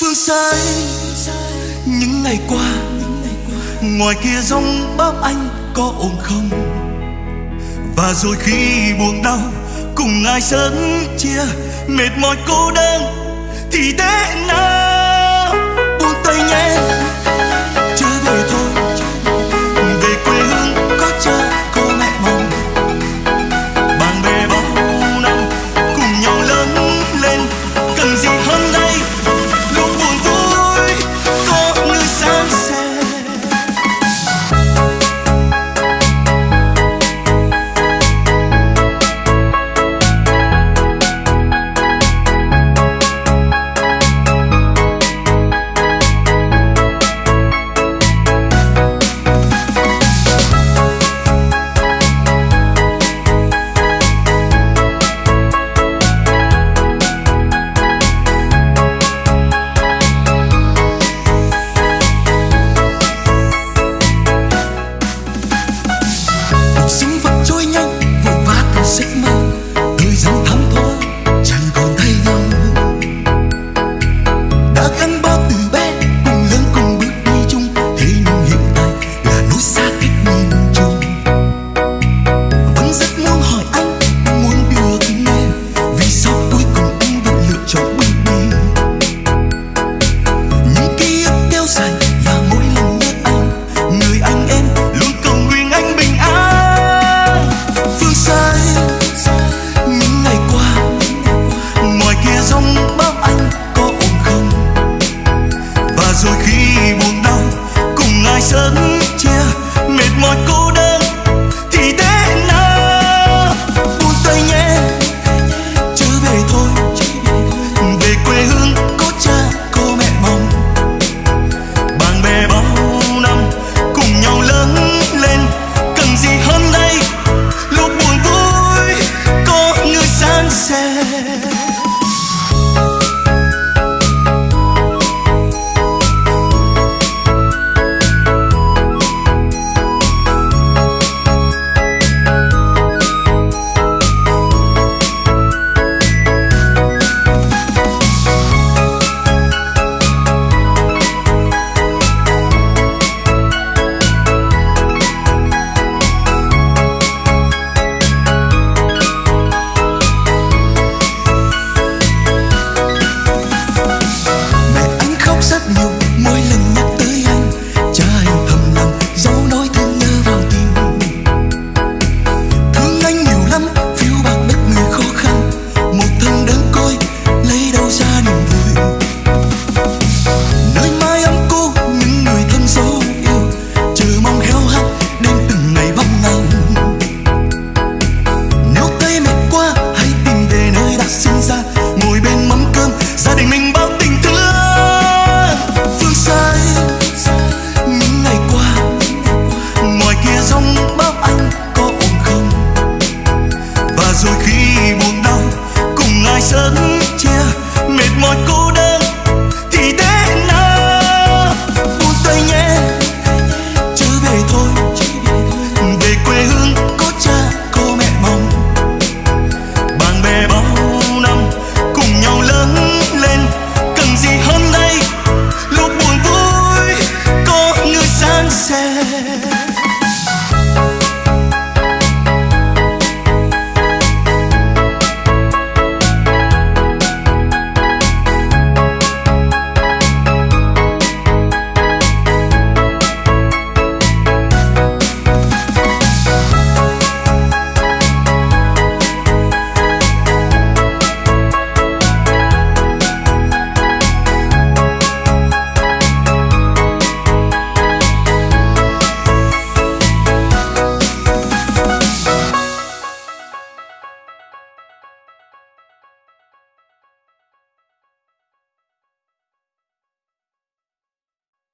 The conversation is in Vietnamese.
phương xa những ngày qua, ngoài kia rông bão anh có ổn không và rồi khi buồn đau, cùng ai sớm chia mệt mỏi cô đơn, thì thế nào? there.